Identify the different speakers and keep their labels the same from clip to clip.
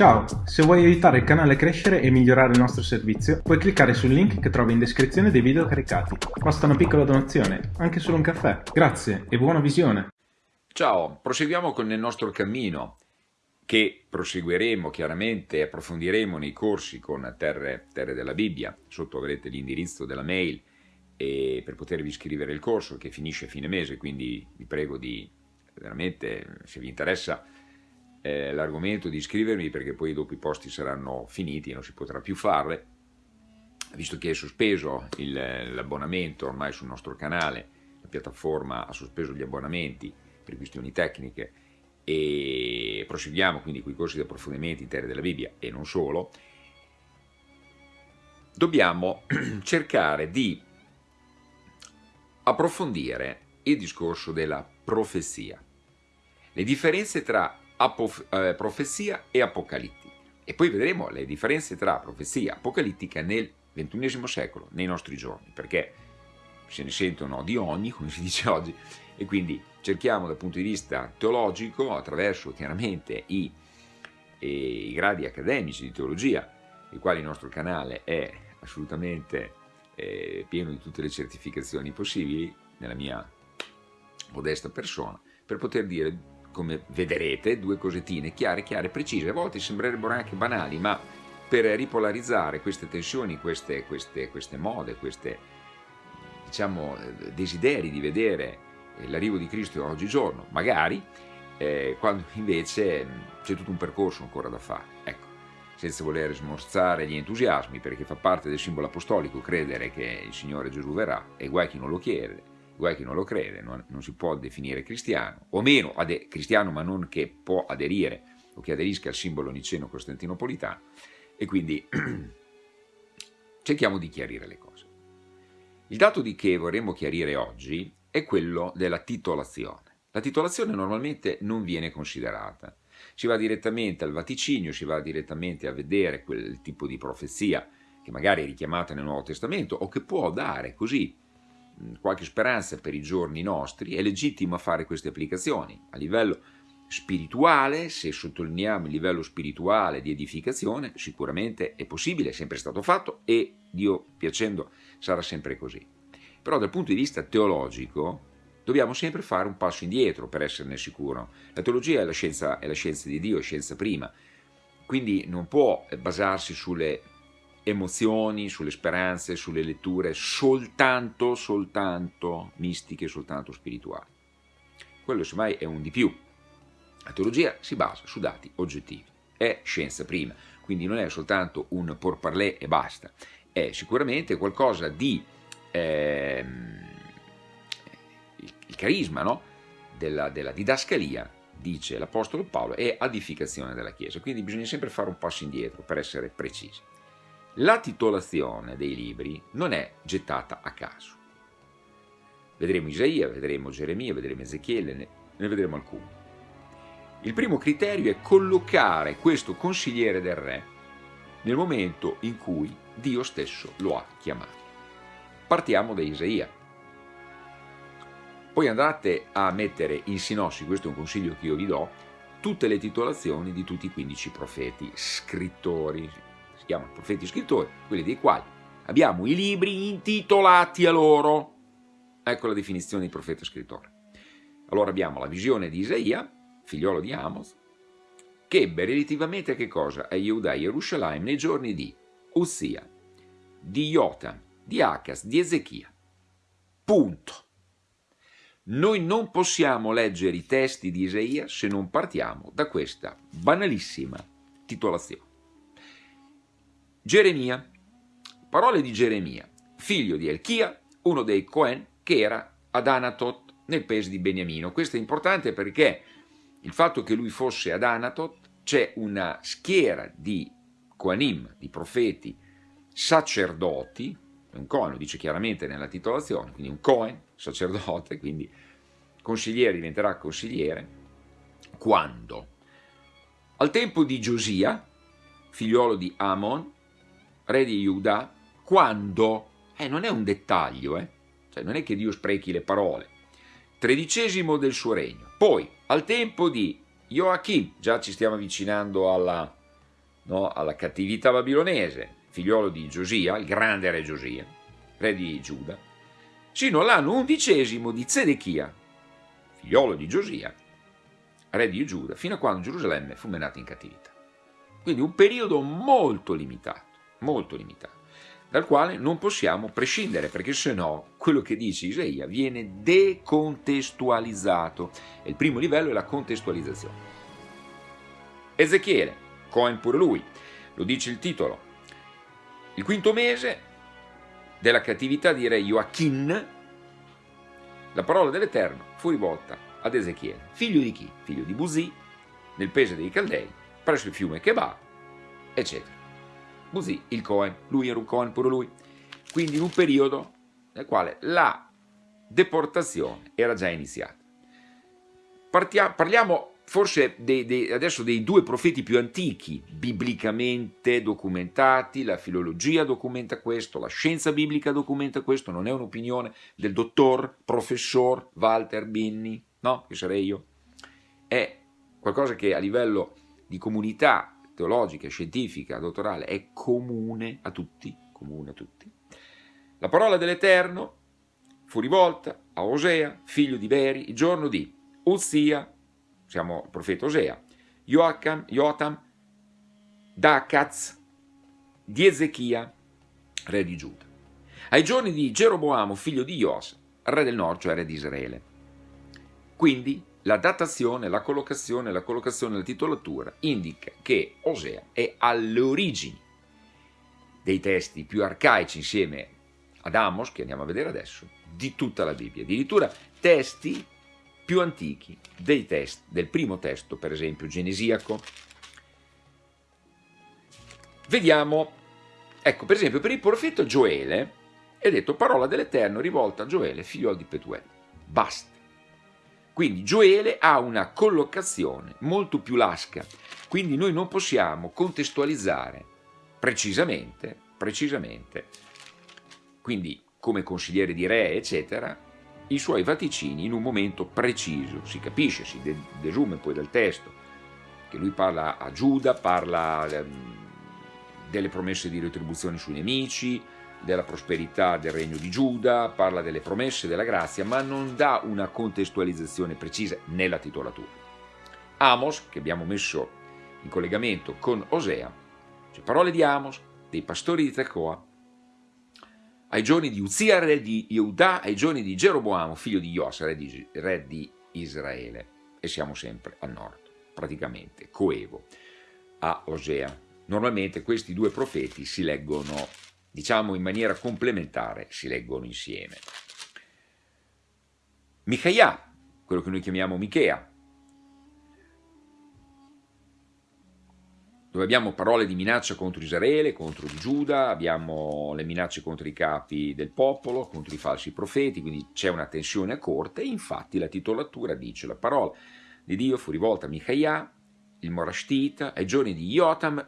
Speaker 1: Ciao, se vuoi aiutare il canale a crescere e migliorare il nostro servizio, puoi cliccare sul link che trovi in descrizione dei video caricati. Basta una piccola donazione, anche solo un caffè. Grazie e buona visione!
Speaker 2: Ciao, proseguiamo con il nostro cammino che proseguiremo chiaramente e approfondiremo nei corsi con Terre, Terre della Bibbia. Sotto avrete l'indirizzo della mail per potervi iscrivere il corso che finisce a fine mese, quindi vi prego di veramente, se vi interessa, eh, l'argomento di iscrivermi perché poi dopo i posti saranno finiti e non si potrà più farle, visto che è sospeso l'abbonamento ormai sul nostro canale, la piattaforma ha sospeso gli abbonamenti per questioni tecniche e proseguiamo quindi con i corsi di approfondimento in terra della Bibbia e non solo, dobbiamo cercare di approfondire il discorso della profezia. Le differenze tra eh, profezia e apocalittica. E poi vedremo le differenze tra profezia e apocalittica nel XXI secolo, nei nostri giorni, perché se ne sentono di ogni, come si dice oggi, e quindi cerchiamo dal punto di vista teologico, attraverso chiaramente i, i gradi accademici di teologia, i quali il nostro canale è assolutamente eh, pieno di tutte le certificazioni possibili, nella mia modesta persona, per poter dire come vedrete, due cosettine chiare, chiare, precise, a volte sembrerebbero anche banali, ma per ripolarizzare queste tensioni, queste, queste, queste mode, questi diciamo, desideri di vedere l'arrivo di Cristo oggigiorno, magari, eh, quando invece c'è tutto un percorso ancora da fare. Ecco, senza voler smorzare gli entusiasmi, perché fa parte del simbolo apostolico credere che il Signore Gesù verrà, e guai chi non lo chiede, guai chi non lo crede, non, non si può definire cristiano, o meno cristiano ma non che può aderire o che aderisca al simbolo niceno-costantinopolitano, e quindi cerchiamo di chiarire le cose. Il dato di che vorremmo chiarire oggi è quello della titolazione. La titolazione normalmente non viene considerata. Si va direttamente al vaticinio, si va direttamente a vedere quel tipo di profezia che magari è richiamata nel Nuovo Testamento o che può dare così qualche speranza per i giorni nostri, è legittimo fare queste applicazioni. A livello spirituale, se sottolineiamo il livello spirituale di edificazione, sicuramente è possibile, è sempre stato fatto e Dio piacendo sarà sempre così. Però dal punto di vista teologico dobbiamo sempre fare un passo indietro per esserne sicuro. La teologia è la scienza, è la scienza di Dio, è scienza prima, quindi non può basarsi sulle emozioni, sulle speranze, sulle letture soltanto, soltanto mistiche, soltanto spirituali. Quello semmai è un di più. La teologia si basa su dati oggettivi, è scienza prima, quindi non è soltanto un porparlè e basta, è sicuramente qualcosa di... Ehm, il, carisma no? della, della didascalia dice l'Apostolo Paolo, è edificazione della Chiesa, quindi bisogna sempre fare un passo indietro per essere precisi. La titolazione dei libri non è gettata a caso. Vedremo Isaia, vedremo Geremia, vedremo Ezechiele, ne, vedremo alcuni. Il primo criterio è collocare questo consigliere del re nel momento in cui Dio stesso lo ha chiamato. Partiamo da Isaia. Poi andate a mettere in sinossi, questo è un consiglio che io vi do, tutte le titolazioni di tutti i 15 profeti, scrittori, chiamano profeti scrittori, quelli dei quali abbiamo i libri intitolati a loro. Ecco la definizione di profeta scrittore. Allora abbiamo la visione di Isaia, figliolo di Amos, che ebbe relativamente a che cosa? A Yehuda e Gerusalemme nei giorni di Uzia, di Jotam, di Acas, di Ezechia. Punto. Noi non possiamo leggere i testi di Isaia se non partiamo da questa banalissima titolazione. Geremia, parole di Geremia, figlio di Elchia, uno dei Cohen che era ad Anatot nel paese di Beniamino. Questo è importante perché il fatto che lui fosse ad Anatot c'è una schiera di Kohanim, di profeti, sacerdoti, un Cohen lo dice chiaramente nella titolazione, quindi un Cohen, sacerdote, quindi consigliere diventerà consigliere, quando? Al tempo di Giosia, figliolo di Amon, re di Giuda, quando, eh, non è un dettaglio, eh, cioè non è che Dio sprechi le parole, tredicesimo del suo regno. Poi, al tempo di Joachim, già ci stiamo avvicinando alla, no, alla cattività babilonese, figliolo di Giosia, il grande re Giosia, re di Giuda, sino all'anno undicesimo di Zedechia, figliolo di Giosia, re di Giuda, fino a quando Gerusalemme fu menata in cattività. Quindi un periodo molto limitato, molto limitato, dal quale non possiamo prescindere, perché se no quello che dice Isaia viene decontestualizzato. E il primo livello è la contestualizzazione. Ezechiele, Cohen pure lui, lo dice il titolo. Il quinto mese della cattività di re Joachim, la parola dell'Eterno fu rivolta ad Ezechiele, figlio di chi? Figlio di Buzi, nel paese dei Caldei, presso il fiume Kebab, eccetera. Buzi, il Cohen, lui era un Cohen pure lui. Quindi in un periodo nel quale la deportazione era già iniziata. Partia, parliamo forse dei, dei, adesso dei due profeti più antichi, biblicamente documentati, la filologia documenta questo, la scienza biblica documenta questo, non è un'opinione del dottor, professor Walter Binni, no, che sarei io, è qualcosa che a livello di comunità teologica, scientifica, dottorale è comune a tutti, comune a tutti. La parola dell'Eterno fu rivolta a Osea, figlio di Beri, il giorno di Uzia, siamo il profeta Osea, Joacham, Jotam, Dakaz, di Ezechia, re di Giuda. Ai giorni di Geroboamo, figlio di Ios, re del nord, cioè re di Israele. Quindi la datazione, la collocazione, la collocazione la titolatura indica che Osea è alle origini dei testi più arcaici insieme ad Amos, che andiamo a vedere adesso, di tutta la Bibbia. Addirittura testi più antichi dei testi, del primo testo, per esempio genesiaco. Vediamo, ecco per esempio per il profeta Gioele è detto parola dell'Eterno rivolta a Gioele, figlio di Petuel. Basta. Quindi Gioele ha una collocazione molto più lasca, quindi noi non possiamo contestualizzare precisamente, precisamente, quindi come consigliere di re, eccetera, i suoi vaticini in un momento preciso. Si capisce, si desume poi dal testo, che lui parla a Giuda, parla ehm, delle promesse di retribuzione sui nemici, della prosperità del regno di Giuda, parla delle promesse della grazia, ma non dà una contestualizzazione precisa nella titolatura. Amos, che abbiamo messo in collegamento con Osea, cioè parole di Amos, dei pastori di Tecoa, ai giorni di Uzia, re di Yehuda, ai giorni di Geroboamo, figlio di Ios, re di, re di Israele. E siamo sempre a nord, praticamente, coevo, a Osea. Normalmente questi due profeti si leggono diciamo in maniera complementare, si leggono insieme. Micaia, quello che noi chiamiamo Michea, dove abbiamo parole di minaccia contro Israele, contro Giuda, abbiamo le minacce contro i capi del popolo, contro i falsi profeti, quindi c'è una tensione a corte infatti la titolatura dice la parola di Dio fu rivolta a Micaia, il Morashtita, ai giorni di Jotam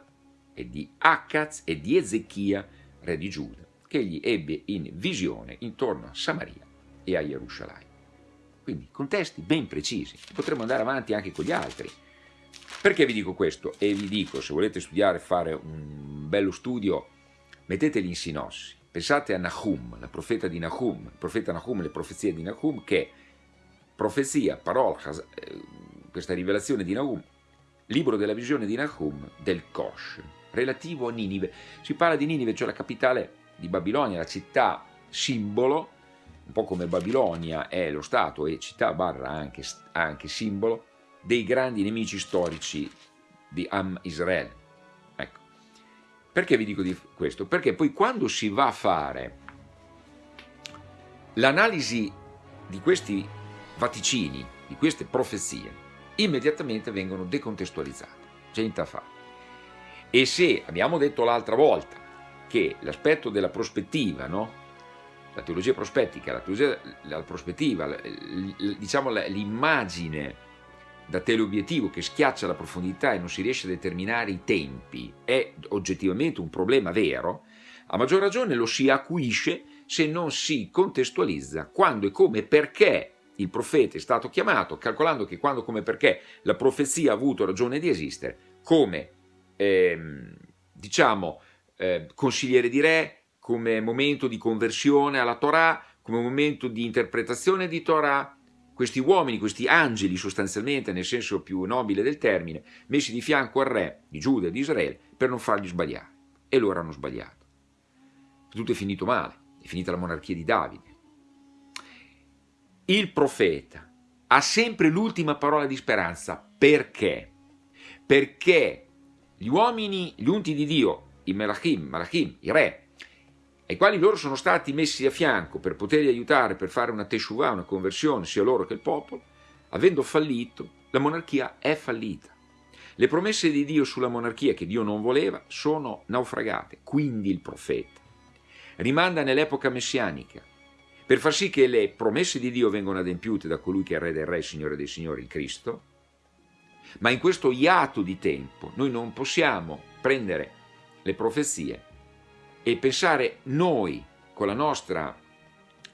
Speaker 2: e di Akaz e di Ezechia, re di Giuda, che egli ebbe in visione intorno a Samaria e a Gerusalemme. Quindi contesti ben precisi, potremmo andare avanti anche con gli altri. Perché vi dico questo? E vi dico, se volete studiare, fare un bello studio, metteteli in sinossi. Pensate a Nahum, la profeta di Nahum, il profeta Nahum, le profezie di Nahum, che profezia, parola, eh, questa rivelazione di Nahum, libro della visione di Nahum del Kosh, relativo a Ninive. Si parla di Ninive, cioè la capitale di Babilonia, la città simbolo, un po' come Babilonia è lo Stato e città barra anche, anche simbolo, dei grandi nemici storici di Am Israele. Ecco. Perché vi dico di questo? Perché poi quando si va a fare l'analisi di questi vaticini, di queste profezie, immediatamente vengono decontestualizzate. C'è niente da fare. E se abbiamo detto l'altra volta che l'aspetto della prospettiva, no? la teologia prospettica, la, teologia, la prospettiva, diciamo l'immagine da teleobiettivo che schiaccia la profondità e non si riesce a determinare i tempi è oggettivamente un problema vero, a maggior ragione lo si acuisce se non si contestualizza quando e come e perché il profeta è stato chiamato, calcolando che quando, come perché la profezia ha avuto ragione di esistere, come ehm, diciamo, eh, consigliere di re, come momento di conversione alla Torah, come momento di interpretazione di Torah, questi uomini, questi angeli sostanzialmente, nel senso più nobile del termine, messi di fianco al re di Giuda e di Israele per non fargli sbagliare. E loro hanno sbagliato. Tutto è finito male, è finita la monarchia di Davide. Il profeta ha sempre l'ultima parola di speranza. Perché? Perché gli uomini, gli unti di Dio, i Melachim, Malachim, i re, ai quali loro sono stati messi a fianco per poterli aiutare per fare una teshuvah, una conversione, sia loro che il popolo, avendo fallito, la monarchia è fallita. Le promesse di Dio sulla monarchia che Dio non voleva sono naufragate, quindi il profeta rimanda nell'epoca messianica per far sì che le promesse di Dio vengano adempiute da colui che è Re del Re, Signore dei Signori, il Cristo, ma in questo iato di tempo noi non possiamo prendere le profezie e pensare noi con la nostra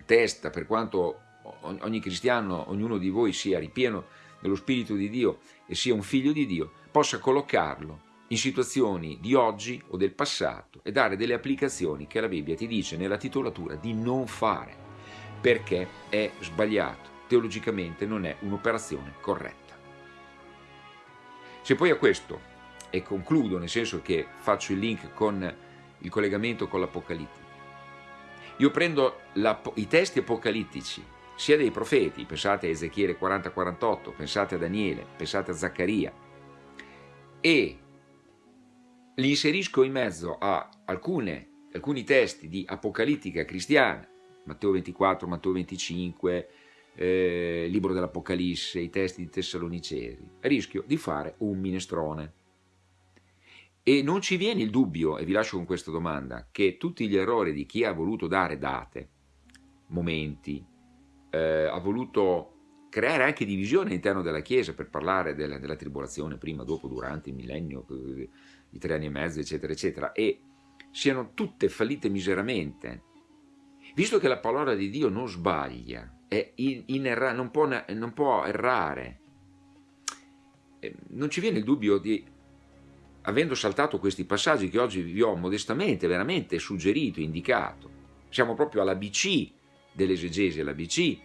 Speaker 2: testa, per quanto ogni cristiano, ognuno di voi sia ripieno dello Spirito di Dio e sia un figlio di Dio, possa collocarlo in situazioni di oggi o del passato e dare delle applicazioni che la Bibbia ti dice nella titolatura di non fare, perché è sbagliato, teologicamente non è un'operazione corretta. Se poi a questo, e concludo nel senso che faccio il link con il collegamento con l'Apocalittica. Io prendo la, i testi apocalittici, sia dei profeti, pensate a Ezechiele 40-48, pensate a Daniele, pensate a Zaccaria, e li inserisco in mezzo a alcune, alcuni testi di apocalittica cristiana, Matteo 24, Matteo 25, eh, libro dell'Apocalisse, i testi di Tessalonicesi, rischio di fare un minestrone. E non ci viene il dubbio, e vi lascio con questa domanda, che tutti gli errori di chi ha voluto dare date, momenti, eh, ha voluto creare anche divisione all'interno della Chiesa per parlare della, della, tribolazione prima, dopo, durante il millennio, i tre anni e mezzo, eccetera, eccetera, e siano tutte fallite miseramente, visto che la parola di Dio non sbaglia, in, in erra, non, può, non può errare, non ci viene il dubbio di avendo saltato questi passaggi che oggi vi ho modestamente, veramente suggerito, indicato, siamo proprio all'ABC dell'esegesi, all'ABC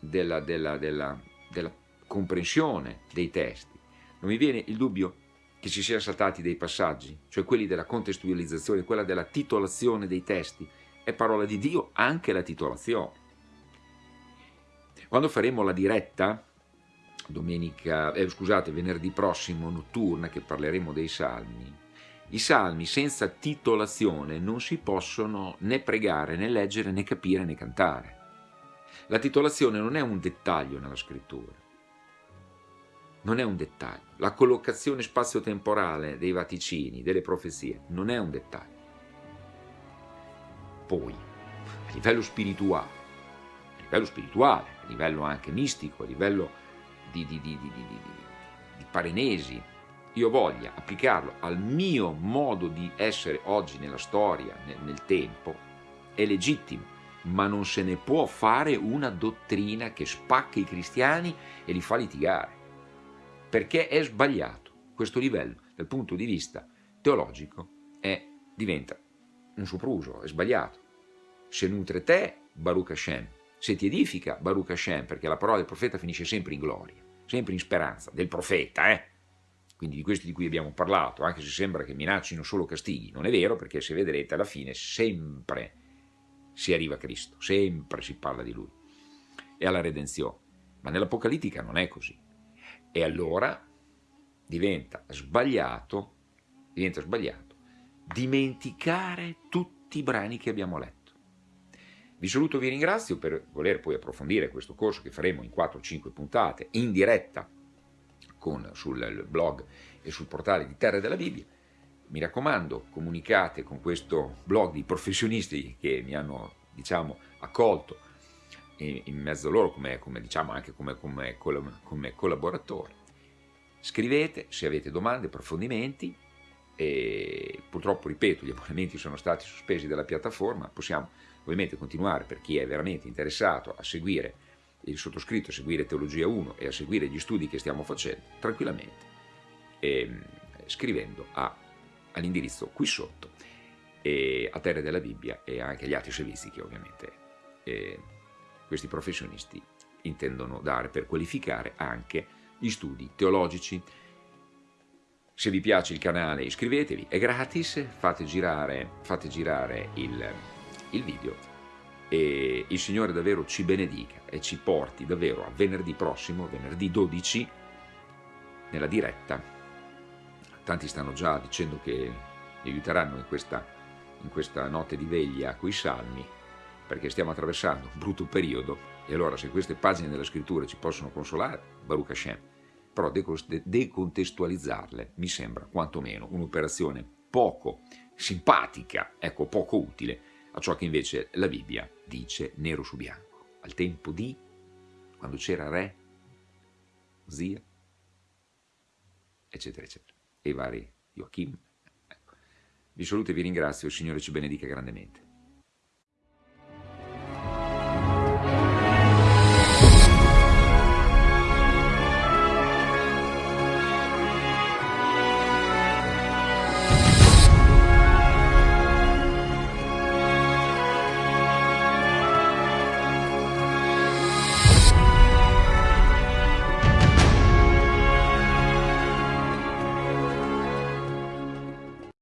Speaker 2: della, della, della, della comprensione dei testi. Non mi viene il dubbio che ci siano saltati dei passaggi, cioè quelli della contestualizzazione, quella della titolazione dei testi. È parola di Dio anche la titolazione. Quando faremo la diretta, domenica, eh, scusate, venerdì prossimo notturna che parleremo dei salmi, i salmi senza titolazione non si possono né pregare, né leggere, né capire, né cantare. La titolazione non è un dettaglio nella scrittura, non è un dettaglio. La collocazione spazio-temporale dei vaticini, delle profezie, non è un dettaglio. Poi, a livello spirituale, a livello spirituale, livello anche mistico, a livello di, di, di, di parenesi, io voglia applicarlo al mio modo di essere oggi nella storia, nel, nel tempo, è legittimo, ma non se ne può fare una dottrina che spacca i cristiani e li fa litigare, perché è sbagliato. Questo livello, dal punto di vista teologico, è, diventa un sopruso, è sbagliato. Se nutre te, Baruch Hashem, se ti edifica Baruch Hashem, perché la parola del profeta finisce sempre in gloria, sempre in speranza, del profeta, eh? quindi di questi di cui abbiamo parlato, anche se sembra che minaccino solo castighi, non è vero perché se vedrete alla fine sempre si arriva a Cristo, sempre si parla di Lui e alla redenzione, ma nell'Apocalittica non è così. E allora diventa sbagliato, diventa sbagliato dimenticare tutti i brani che abbiamo letto. Vi saluto vi ringrazio per voler poi approfondire questo corso che faremo in 4-5 puntate in diretta con, sul blog e sul portale di Terra della Bibbia. Mi raccomando, comunicate con questo blog di professionisti che mi hanno diciamo, accolto in mezzo a loro come, come, diciamo, anche come, come, come collaboratori. Scrivete se avete domande, approfondimenti e purtroppo, ripeto, gli abbonamenti sono stati sospesi dalla piattaforma, possiamo ovviamente continuare per chi è veramente interessato a seguire il sottoscritto, a seguire Teologia 1 e a seguire gli studi che stiamo facendo tranquillamente, ehm, scrivendo all'indirizzo qui sotto, e a Terre della Bibbia e anche agli altri servizi che ovviamente eh, questi professionisti intendono dare per qualificare anche gli studi teologici. Se vi piace il canale iscrivetevi, è gratis, fate girare, fate girare il, il video e il Signore davvero ci benedica e ci porti davvero a venerdì prossimo, venerdì 12, nella diretta. Tanti stanno già dicendo che mi aiuteranno in questa, in questa notte di veglia con i salmi, perché stiamo attraversando un brutto periodo e allora se queste pagine della scrittura ci possono consolare, Baruch Hashem, però decontestualizzarle mi sembra quantomeno un'operazione poco simpatica, ecco, poco utile a ciò che invece la Bibbia dice nero su bianco. Al tempo di, quando c'era re, zia, eccetera, eccetera, e i vari Joachim. Ecco. Vi saluto e vi ringrazio, il Signore ci benedica grandemente.